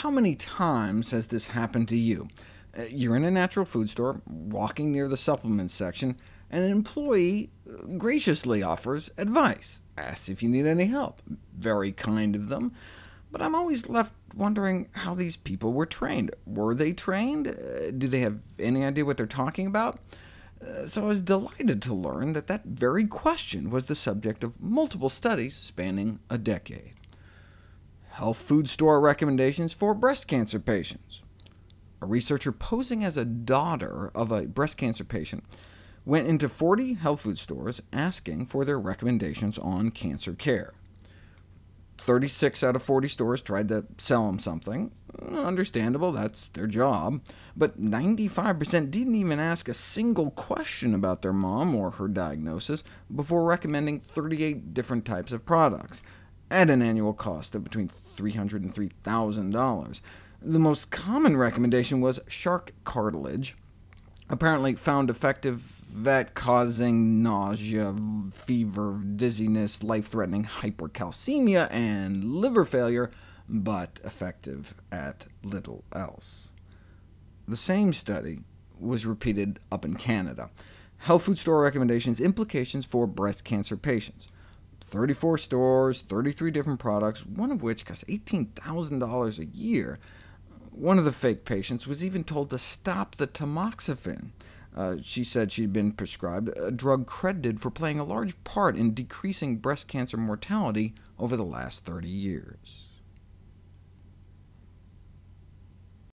How many times has this happened to you? Uh, you're in a natural food store, walking near the supplements section, and an employee uh, graciously offers advice, asks if you need any help. Very kind of them, but I'm always left wondering how these people were trained. Were they trained? Uh, do they have any idea what they're talking about? So I was delighted to learn that that very question was the subject of multiple studies spanning a decade health food store recommendations for breast cancer patients. A researcher posing as a daughter of a breast cancer patient went into 40 health food stores asking for their recommendations on cancer care. 36 out of 40 stores tried to sell them something. Understandable, that's their job. But 95% didn't even ask a single question about their mom or her diagnosis before recommending 38 different types of products at an annual cost of between $300 and $3,000. The most common recommendation was shark cartilage, apparently found effective at causing nausea, fever, dizziness, life-threatening hypercalcemia, and liver failure, but effective at little else. The same study was repeated up in Canada. Health food store recommendations, implications for breast cancer patients. 34 stores, 33 different products, one of which costs $18,000 a year. One of the fake patients was even told to stop the tamoxifen. Uh, she said she'd been prescribed a drug credited for playing a large part in decreasing breast cancer mortality over the last 30 years.